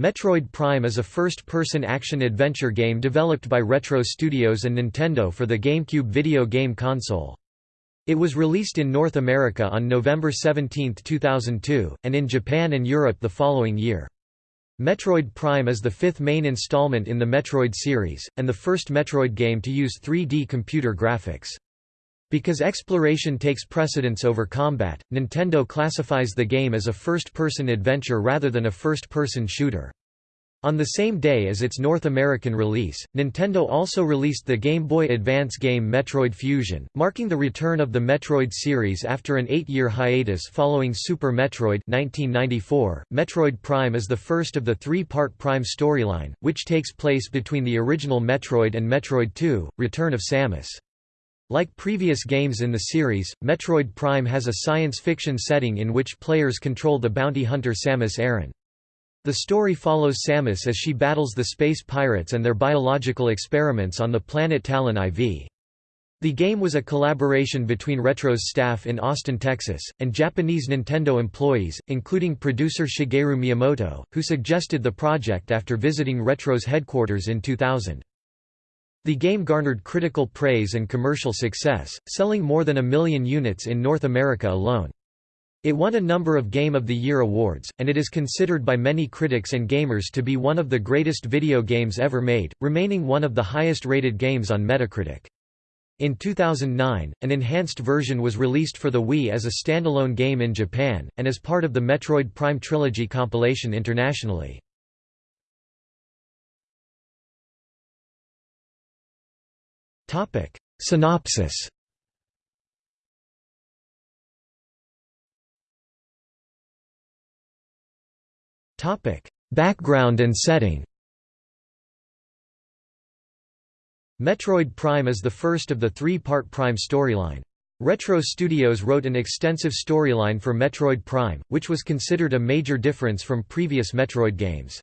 Metroid Prime is a first-person action-adventure game developed by Retro Studios and Nintendo for the GameCube video game console. It was released in North America on November 17, 2002, and in Japan and Europe the following year. Metroid Prime is the fifth main installment in the Metroid series, and the first Metroid game to use 3D computer graphics. Because exploration takes precedence over combat, Nintendo classifies the game as a first-person adventure rather than a first-person shooter. On the same day as its North American release, Nintendo also released the Game Boy Advance game Metroid Fusion, marking the return of the Metroid series after an eight-year hiatus following Super Metroid 1994. Metroid Prime is the first of the three-part Prime storyline, which takes place between the original Metroid and Metroid 2, Return of Samus. Like previous games in the series, Metroid Prime has a science fiction setting in which players control the bounty hunter Samus Aran. The story follows Samus as she battles the space pirates and their biological experiments on the planet Talon IV. The game was a collaboration between Retro's staff in Austin, Texas, and Japanese Nintendo employees, including producer Shigeru Miyamoto, who suggested the project after visiting Retro's headquarters in 2000. The game garnered critical praise and commercial success, selling more than a million units in North America alone. It won a number of Game of the Year awards, and it is considered by many critics and gamers to be one of the greatest video games ever made, remaining one of the highest rated games on Metacritic. In 2009, an enhanced version was released for the Wii as a standalone game in Japan, and as part of the Metroid Prime Trilogy compilation internationally. Synopsis Topic: Background and setting. Metroid Prime is the first of the three-part Prime storyline. Retro Studios wrote an extensive storyline for Metroid Prime, which was considered a major difference from previous Metroid games.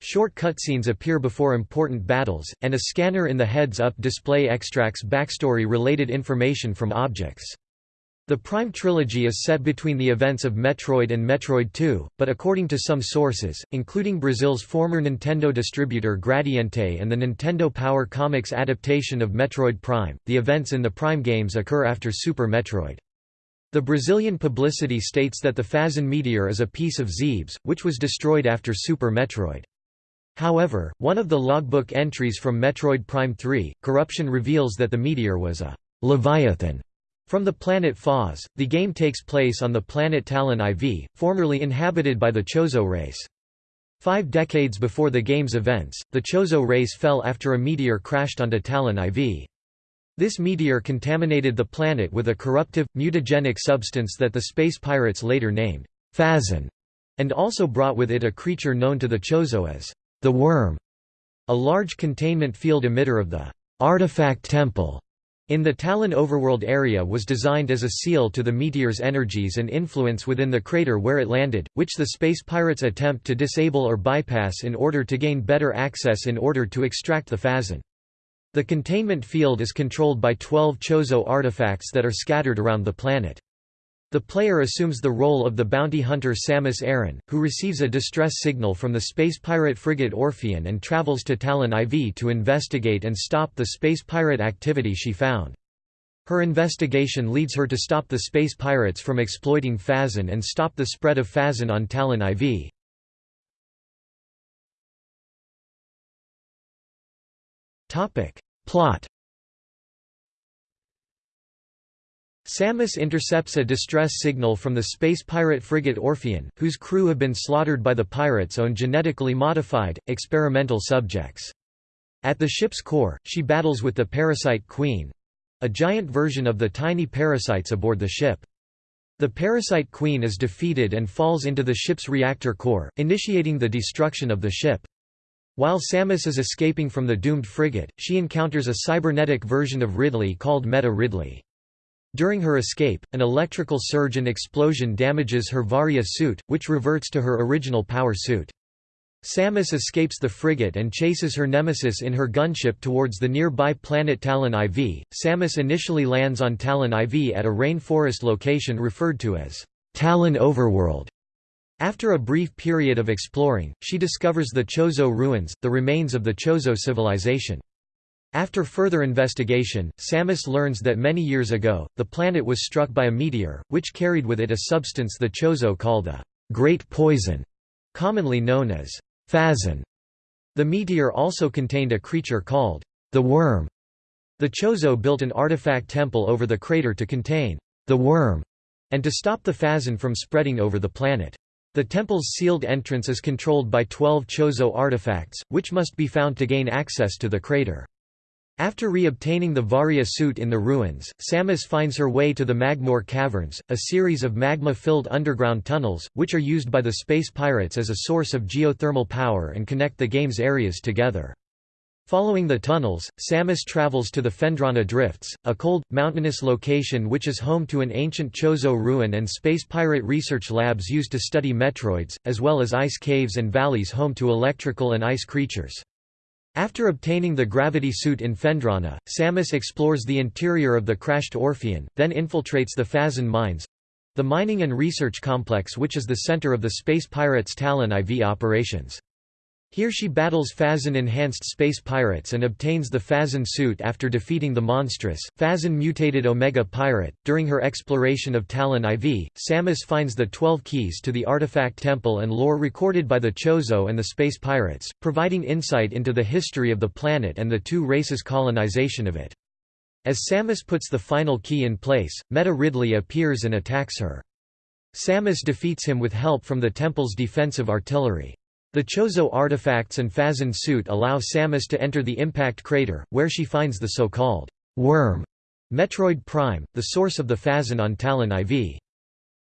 Short cutscenes appear before important battles, and a scanner in the heads-up display extracts backstory-related information from objects. The Prime trilogy is set between the events of Metroid and Metroid 2, but according to some sources, including Brazil's former Nintendo distributor Gradiente and the Nintendo Power Comics adaptation of Metroid Prime, the events in the Prime games occur after Super Metroid. The Brazilian publicity states that the Phazon meteor is a piece of Zebes, which was destroyed after Super Metroid. However, one of the logbook entries from Metroid Prime 3, Corruption reveals that the meteor was a Leviathan from the planet Phaaze, the game takes place on the planet Talon IV, formerly inhabited by the Chozo race. Five decades before the game's events, the Chozo race fell after a meteor crashed onto Talon IV. This meteor contaminated the planet with a corruptive, mutagenic substance that the space pirates later named Phazon, and also brought with it a creature known to the Chozo as the Worm, a large containment field emitter of the Artifact Temple in the Talon overworld area was designed as a seal to the meteor's energies and influence within the crater where it landed, which the space pirates attempt to disable or bypass in order to gain better access in order to extract the Phazon. The containment field is controlled by 12 Chozo artifacts that are scattered around the planet. The player assumes the role of the bounty hunter Samus Aran, who receives a distress signal from the space pirate frigate Orpheon and travels to Talon IV to investigate and stop the space pirate activity she found. Her investigation leads her to stop the space pirates from exploiting Phazon and stop the spread of Phazon on Talon IV. Plot Samus intercepts a distress signal from the space pirate frigate Orpheon, whose crew have been slaughtered by the pirates' own genetically modified, experimental subjects. At the ship's core, she battles with the Parasite Queen—a giant version of the tiny parasites aboard the ship. The Parasite Queen is defeated and falls into the ship's reactor core, initiating the destruction of the ship. While Samus is escaping from the doomed frigate, she encounters a cybernetic version of Ridley called Meta Ridley. During her escape, an electrical surge and explosion damages her Varia suit, which reverts to her original power suit. Samus escapes the frigate and chases her nemesis in her gunship towards the nearby planet Talon IV. Samus initially lands on Talon IV at a rainforest location referred to as Talon Overworld. After a brief period of exploring, she discovers the Chozo ruins, the remains of the Chozo civilization. After further investigation, Samus learns that many years ago, the planet was struck by a meteor, which carried with it a substance the Chozo call the Great Poison, commonly known as Phazon. The meteor also contained a creature called the Worm. The Chozo built an artifact temple over the crater to contain the Worm and to stop the Phazon from spreading over the planet. The temple's sealed entrance is controlled by twelve Chozo artifacts, which must be found to gain access to the crater. After re-obtaining the Varia suit in the ruins, Samus finds her way to the Magmoor Caverns, a series of magma-filled underground tunnels, which are used by the space pirates as a source of geothermal power and connect the game's areas together. Following the tunnels, Samus travels to the Phendrana Drifts, a cold, mountainous location which is home to an ancient Chozo ruin and space pirate research labs used to study Metroids, as well as ice caves and valleys home to electrical and ice creatures. After obtaining the gravity suit in Phendrana, Samus explores the interior of the crashed Orpheon, then infiltrates the Phazon mines—the mining and research complex which is the center of the space pirates' Talon IV operations. Here she battles Phazon-enhanced space pirates and obtains the Phazon suit after defeating the monstrous, Phazon-mutated Omega pirate. During her exploration of Talon IV, Samus finds the Twelve Keys to the Artifact Temple and lore recorded by the Chozo and the space pirates, providing insight into the history of the planet and the two races' colonization of it. As Samus puts the final key in place, Meta Ridley appears and attacks her. Samus defeats him with help from the temple's defensive artillery. The Chozo artifacts and Phazon suit allow Samus to enter the impact crater, where she finds the so-called worm Metroid Prime, the source of the Phazon on Talon IV.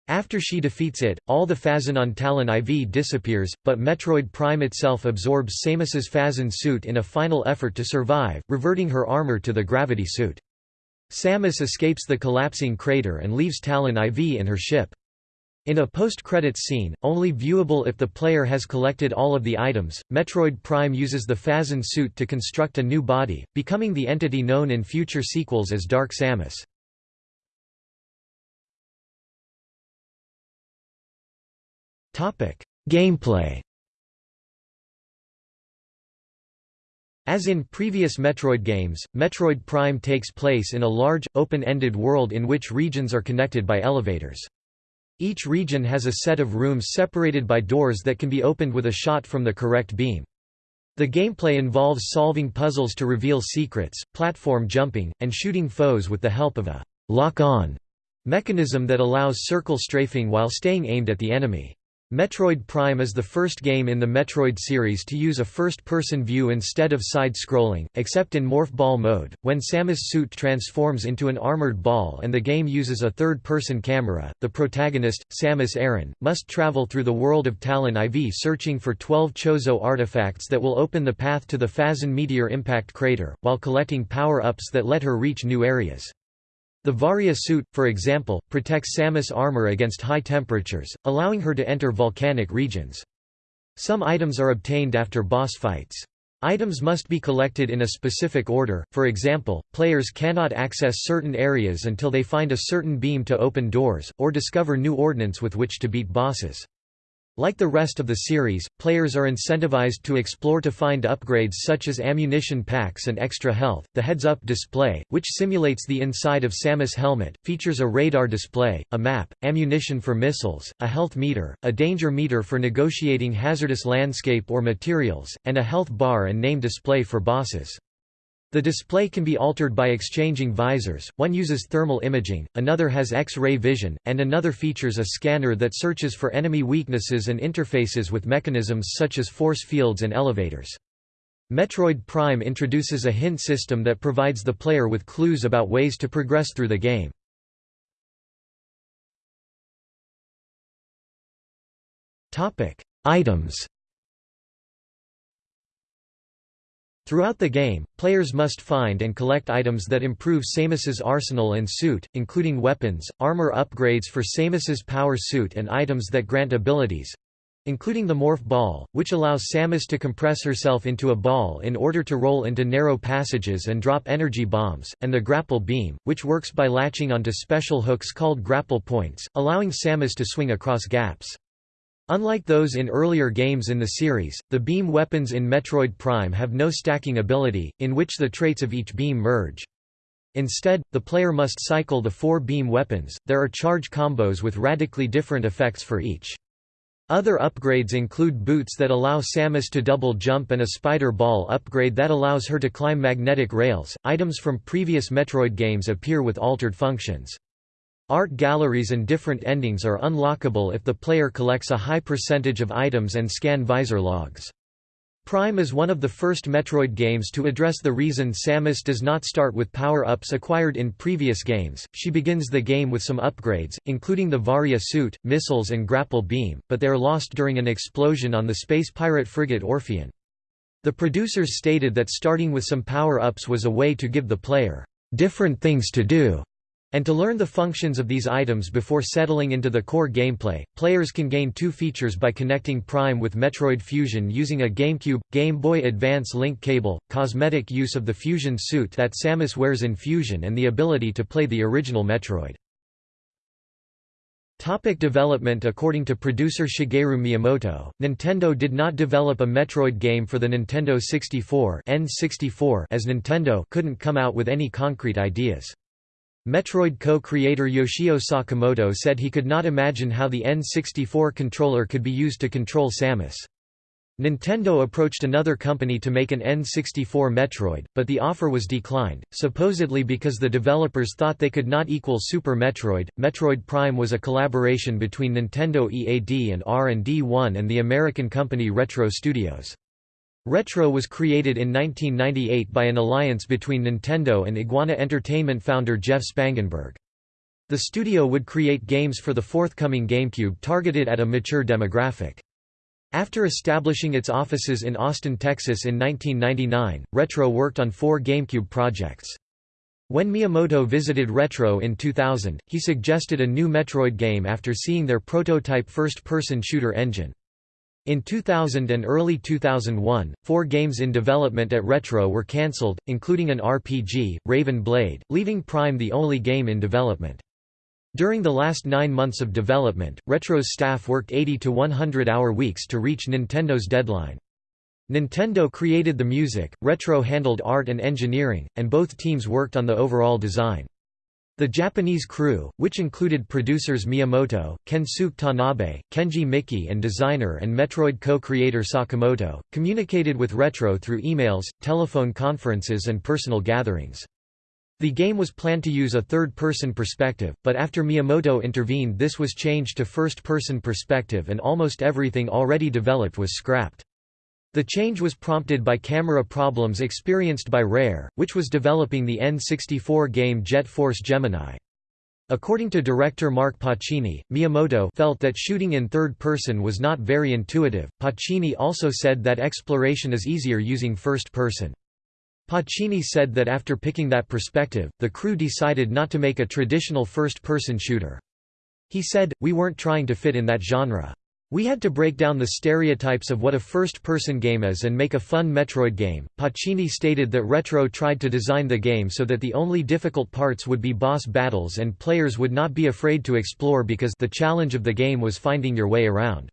After she defeats it, all the Phazon on Talon IV disappears, but Metroid Prime itself absorbs Samus's Phazon suit in a final effort to survive, reverting her armor to the gravity suit. Samus escapes the collapsing crater and leaves Talon IV in her ship. In a post-credits scene, only viewable if the player has collected all of the items, Metroid Prime uses the Phazon suit to construct a new body, becoming the entity known in future sequels as Dark Samus. Gameplay As in previous Metroid games, Metroid Prime takes place in a large, open-ended world in which regions are connected by elevators. Each region has a set of rooms separated by doors that can be opened with a shot from the correct beam. The gameplay involves solving puzzles to reveal secrets, platform jumping, and shooting foes with the help of a lock-on mechanism that allows circle strafing while staying aimed at the enemy. Metroid Prime is the first game in the Metroid series to use a first-person view instead of side-scrolling, except in Morph Ball mode, when Samus' suit transforms into an armored ball and the game uses a third-person camera. The protagonist, Samus Aran, must travel through the world of Talon IV searching for 12 Chozo artifacts that will open the path to the Phazon meteor impact crater, while collecting power-ups that let her reach new areas. The Varia suit, for example, protects Samus' armor against high temperatures, allowing her to enter volcanic regions. Some items are obtained after boss fights. Items must be collected in a specific order, for example, players cannot access certain areas until they find a certain beam to open doors, or discover new ordnance with which to beat bosses. Like the rest of the series, players are incentivized to explore to find upgrades such as ammunition packs and extra health. The heads-up display, which simulates the inside of Samus' helmet, features a radar display, a map, ammunition for missiles, a health meter, a danger meter for negotiating hazardous landscape or materials, and a health bar and name display for bosses. The display can be altered by exchanging visors, one uses thermal imaging, another has X-ray vision, and another features a scanner that searches for enemy weaknesses and interfaces with mechanisms such as force fields and elevators. Metroid Prime introduces a hint system that provides the player with clues about ways to progress through the game. Items Throughout the game, players must find and collect items that improve Samus's arsenal and suit, including weapons, armor upgrades for Samus's power suit and items that grant abilities, including the Morph Ball, which allows Samus to compress herself into a ball in order to roll into narrow passages and drop energy bombs, and the Grapple Beam, which works by latching onto special hooks called grapple points, allowing Samus to swing across gaps. Unlike those in earlier games in the series, the beam weapons in Metroid Prime have no stacking ability, in which the traits of each beam merge. Instead, the player must cycle the four beam weapons. There are charge combos with radically different effects for each. Other upgrades include boots that allow Samus to double jump and a spider ball upgrade that allows her to climb magnetic rails. Items from previous Metroid games appear with altered functions. Art galleries and different endings are unlockable if the player collects a high percentage of items and scan visor logs. Prime is one of the first Metroid games to address the reason Samus does not start with power-ups acquired in previous games. She begins the game with some upgrades, including the Varia suit, missiles and grapple beam, but they are lost during an explosion on the space pirate frigate Orpheon. The producers stated that starting with some power-ups was a way to give the player different things to do and to learn the functions of these items before settling into the core gameplay, players can gain two features by connecting Prime with Metroid Fusion using a GameCube, Game Boy Advance link cable, cosmetic use of the Fusion suit that Samus wears in Fusion and the ability to play the original Metroid. Topic development According to producer Shigeru Miyamoto, Nintendo did not develop a Metroid game for the Nintendo 64 N64 as Nintendo couldn't come out with any concrete ideas. Metroid co-creator Yoshio Sakamoto said he could not imagine how the N64 controller could be used to control Samus. Nintendo approached another company to make an N64 Metroid, but the offer was declined, supposedly because the developers thought they could not equal Super Metroid. Metroid Prime was a collaboration between Nintendo EAD and R&D 1 and the American company Retro Studios. Retro was created in 1998 by an alliance between Nintendo and Iguana Entertainment founder Jeff Spangenberg. The studio would create games for the forthcoming GameCube targeted at a mature demographic. After establishing its offices in Austin, Texas in 1999, Retro worked on four GameCube projects. When Miyamoto visited Retro in 2000, he suggested a new Metroid game after seeing their prototype first-person shooter engine. In 2000 and early 2001, four games in development at Retro were cancelled, including an RPG, Raven Blade, leaving Prime the only game in development. During the last nine months of development, Retro's staff worked 80 to 100-hour weeks to reach Nintendo's deadline. Nintendo created the music, Retro handled art and engineering, and both teams worked on the overall design. The Japanese crew, which included producers Miyamoto, Kensuke Tanabe, Kenji Miki and designer and Metroid co-creator Sakamoto, communicated with Retro through emails, telephone conferences and personal gatherings. The game was planned to use a third-person perspective, but after Miyamoto intervened this was changed to first-person perspective and almost everything already developed was scrapped. The change was prompted by camera problems experienced by Rare, which was developing the N64 game Jet Force Gemini. According to director Mark Pacini, Miyamoto felt that shooting in third person was not very intuitive. Pacini also said that exploration is easier using first person. Pacini said that after picking that perspective, the crew decided not to make a traditional first person shooter. He said, We weren't trying to fit in that genre. We had to break down the stereotypes of what a first-person game is and make a fun Metroid game. Pacini stated that Retro tried to design the game so that the only difficult parts would be boss battles and players would not be afraid to explore because the challenge of the game was finding your way around.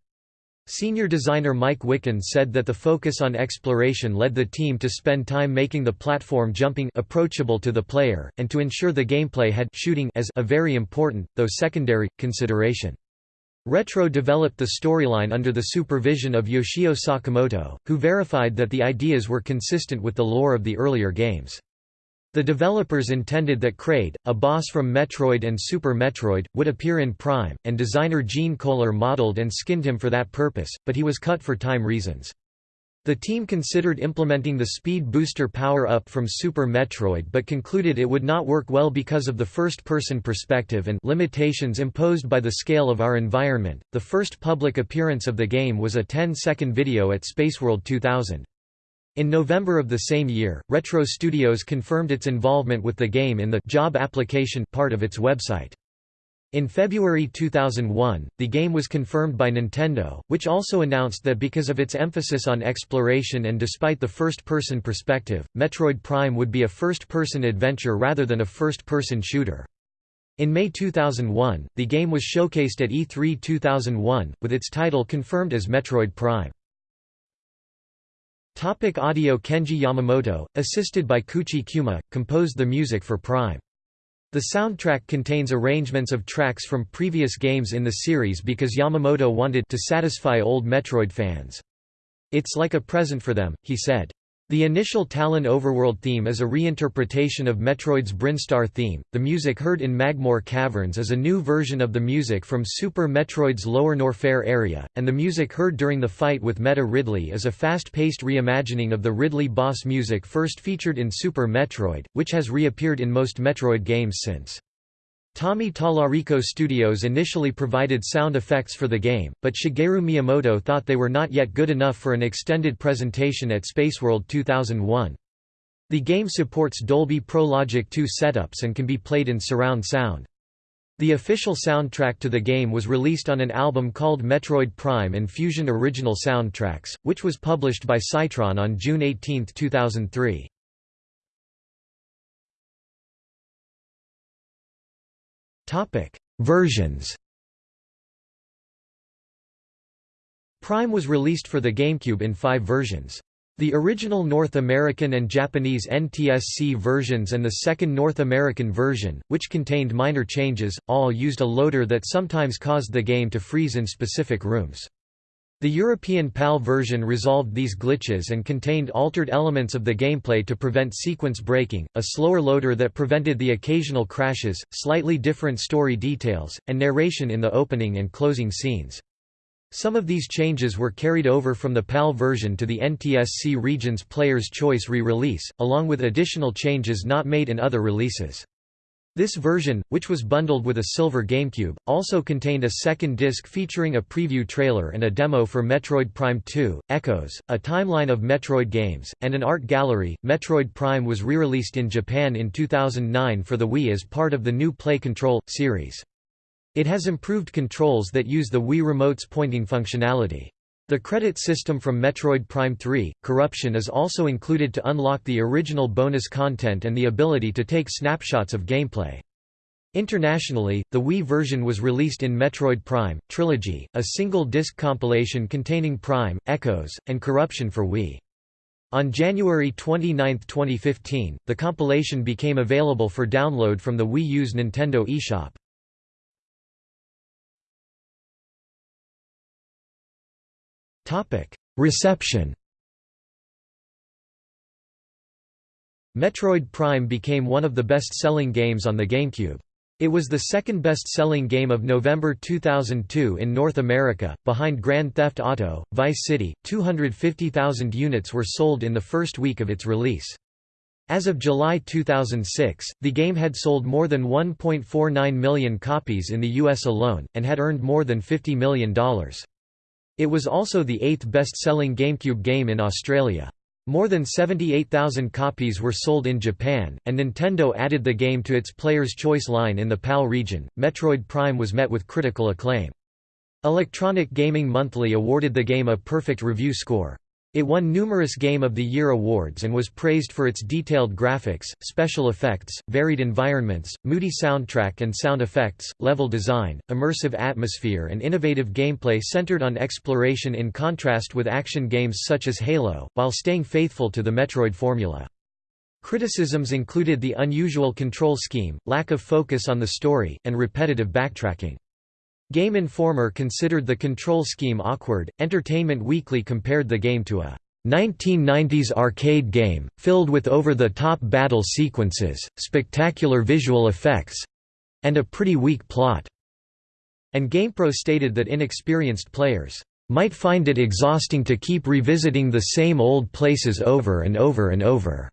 Senior designer Mike Wikan said that the focus on exploration led the team to spend time making the platform jumping approachable to the player, and to ensure the gameplay had shooting as a very important, though secondary, consideration. Retro developed the storyline under the supervision of Yoshio Sakamoto, who verified that the ideas were consistent with the lore of the earlier games. The developers intended that Kraid, a boss from Metroid and Super Metroid, would appear in Prime, and designer Gene Kohler modeled and skinned him for that purpose, but he was cut for time reasons. The team considered implementing the Speed Booster power-up from Super Metroid but concluded it would not work well because of the first-person perspective and limitations imposed by the scale of our environment. The first public appearance of the game was a 10-second video at Spaceworld 2000. In November of the same year, Retro Studios confirmed its involvement with the game in the job application part of its website. In February 2001, the game was confirmed by Nintendo, which also announced that because of its emphasis on exploration and despite the first-person perspective, Metroid Prime would be a first-person adventure rather than a first-person shooter. In May 2001, the game was showcased at E3 2001, with its title confirmed as Metroid Prime. Topic audio Kenji Yamamoto, assisted by Kouichi Kyuma, composed the music for Prime. The soundtrack contains arrangements of tracks from previous games in the series because Yamamoto wanted to satisfy old Metroid fans. It's like a present for them, he said. The initial Talon overworld theme is a reinterpretation of Metroid's Brinstar theme. The music heard in Magmoor Caverns is a new version of the music from Super Metroid's Lower Norfair area, and the music heard during the fight with Meta Ridley is a fast-paced reimagining of the Ridley boss music first featured in Super Metroid, which has reappeared in most Metroid games since. Tommy Tallarico Studios initially provided sound effects for the game, but Shigeru Miyamoto thought they were not yet good enough for an extended presentation at Spaceworld 2001. The game supports Dolby Pro Logic 2 setups and can be played in surround sound. The official soundtrack to the game was released on an album called Metroid Prime and Fusion Original Soundtracks, which was published by Scitron on June 18, 2003. Versions. Prime was released for the GameCube in five versions. The original North American and Japanese NTSC versions and the second North American version, which contained minor changes, all used a loader that sometimes caused the game to freeze in specific rooms. The European PAL version resolved these glitches and contained altered elements of the gameplay to prevent sequence breaking, a slower loader that prevented the occasional crashes, slightly different story details, and narration in the opening and closing scenes. Some of these changes were carried over from the PAL version to the NTSC region's Player's Choice re-release, along with additional changes not made in other releases. This version, which was bundled with a silver GameCube, also contained a second disc featuring a preview trailer and a demo for Metroid Prime 2, Echoes, a timeline of Metroid games, and an art gallery. Metroid Prime was re-released in Japan in 2009 for the Wii as part of the new Play Control series. It has improved controls that use the Wii Remote's pointing functionality. The credit system from Metroid Prime 3, Corruption is also included to unlock the original bonus content and the ability to take snapshots of gameplay. Internationally, the Wii version was released in Metroid Prime, Trilogy, a single-disc compilation containing Prime, Echoes, and Corruption for Wii. On January 29, 2015, the compilation became available for download from the Wii U's Nintendo eShop. Reception Metroid Prime became one of the best-selling games on the GameCube. It was the second best-selling game of November 2002 in North America, behind Grand Theft Auto, Vice City. 250,000 units were sold in the first week of its release. As of July 2006, the game had sold more than 1.49 million copies in the US alone, and had earned more than $50 million. It was also the eighth best-selling GameCube game in Australia. More than 78,000 copies were sold in Japan, and Nintendo added the game to its Player's Choice line in the PAL region. Metroid Prime was met with critical acclaim. Electronic Gaming Monthly awarded the game a perfect review score. It won numerous Game of the Year awards and was praised for its detailed graphics, special effects, varied environments, moody soundtrack and sound effects, level design, immersive atmosphere and innovative gameplay centered on exploration in contrast with action games such as Halo, while staying faithful to the Metroid formula. Criticisms included the unusual control scheme, lack of focus on the story, and repetitive backtracking. Game Informer considered the control scheme awkward. Entertainment Weekly compared the game to a 1990s arcade game, filled with over-the-top battle sequences, spectacular visual effects, and a pretty weak plot. And GamePro stated that inexperienced players might find it exhausting to keep revisiting the same old places over and over and over.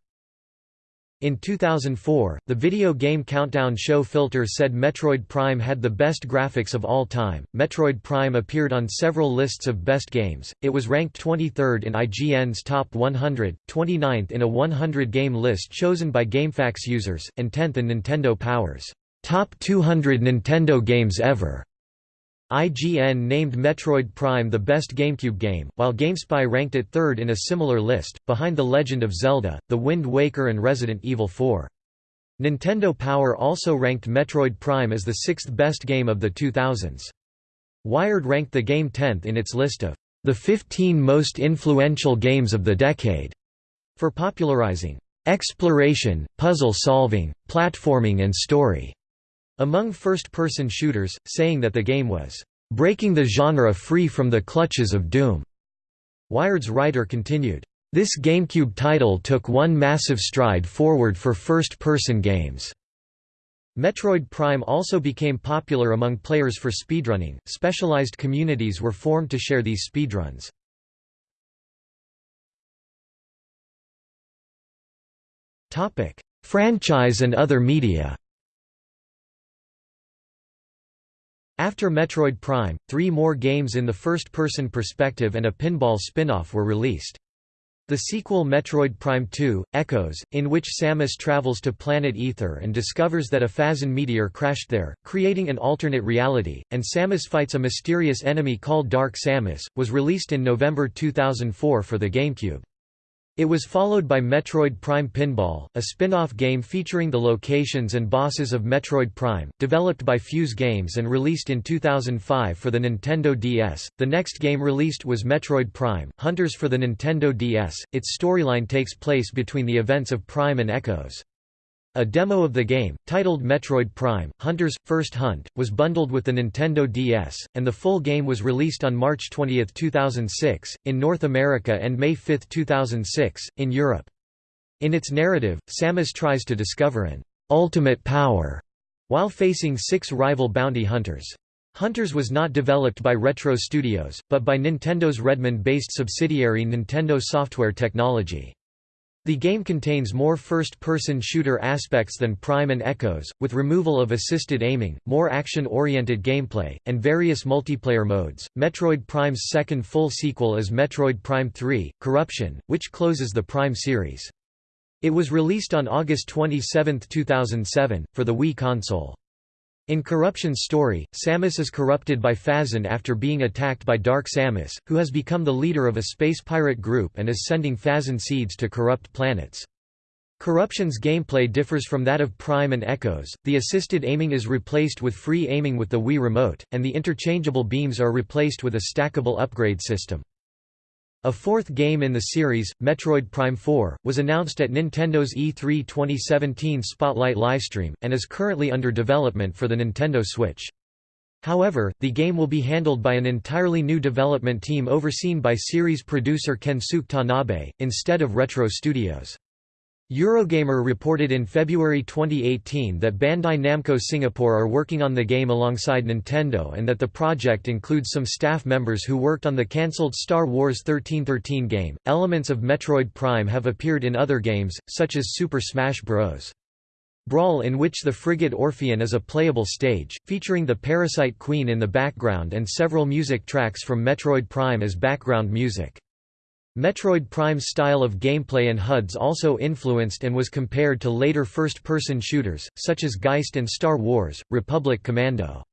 In 2004, the video game countdown show Filter said Metroid Prime had the best graphics of all time. Metroid Prime appeared on several lists of best games. It was ranked 23rd in IGN's Top 100, 29th in a 100 game list chosen by GameFAQs users, and 10th in Nintendo Power's Top 200 Nintendo Games Ever. IGN named Metroid Prime the best GameCube game, while GameSpy ranked it third in a similar list, behind The Legend of Zelda, The Wind Waker and Resident Evil 4. Nintendo Power also ranked Metroid Prime as the sixth best game of the 2000s. Wired ranked the game 10th in its list of the 15 most influential games of the decade for popularizing exploration, puzzle solving, platforming and story among first-person shooters, saying that the game was breaking the genre free from the clutches of Doom. Wired's writer continued, this GameCube title took one massive stride forward for first-person games. Metroid Prime also became popular among players for speedrunning. Specialized communities were formed to share these speedruns. Topic: Franchise and other media. After Metroid Prime, three more games in the first-person perspective and a pinball spin-off were released. The sequel Metroid Prime 2, Echoes, in which Samus travels to planet Aether and discovers that a Phazon meteor crashed there, creating an alternate reality, and Samus fights a mysterious enemy called Dark Samus, was released in November 2004 for the GameCube. It was followed by Metroid Prime Pinball, a spin-off game featuring the locations and bosses of Metroid Prime, developed by Fuse Games and released in 2005 for the Nintendo DS. The next game released was Metroid Prime: Hunters for the Nintendo DS. Its storyline takes place between the events of Prime and Echoes. A demo of the game, titled Metroid Prime, Hunter's First Hunt, was bundled with the Nintendo DS, and the full game was released on March 20, 2006, in North America and May 5, 2006, in Europe. In its narrative, Samus tries to discover an ultimate power while facing six rival bounty hunters. Hunters was not developed by Retro Studios, but by Nintendo's Redmond-based subsidiary Nintendo Software Technology. The game contains more first-person shooter aspects than Prime and Echoes, with removal of assisted aiming, more action-oriented gameplay, and various multiplayer modes. Metroid Prime's second full sequel is Metroid Prime 3: Corruption, which closes the Prime series. It was released on August 27, 2007, for the Wii console. In Corruption's story, Samus is corrupted by Phazon after being attacked by Dark Samus, who has become the leader of a space pirate group and is sending Phazon seeds to corrupt planets. Corruption's gameplay differs from that of Prime and Echoes, the assisted aiming is replaced with free aiming with the Wii Remote, and the interchangeable beams are replaced with a stackable upgrade system. A fourth game in the series, Metroid Prime 4, was announced at Nintendo's E3 2017 Spotlight livestream, and is currently under development for the Nintendo Switch. However, the game will be handled by an entirely new development team overseen by series producer Kensuke Tanabe, instead of Retro Studios. Eurogamer reported in February 2018 that Bandai Namco Singapore are working on the game alongside Nintendo and that the project includes some staff members who worked on the cancelled Star Wars 1313 game. Elements of Metroid Prime have appeared in other games, such as Super Smash Bros. Brawl in which the frigate Orpheon is a playable stage, featuring the Parasite Queen in the background and several music tracks from Metroid Prime as background music. Metroid Prime's style of gameplay and HUDs also influenced and was compared to later first-person shooters, such as Geist and Star Wars, Republic Commando.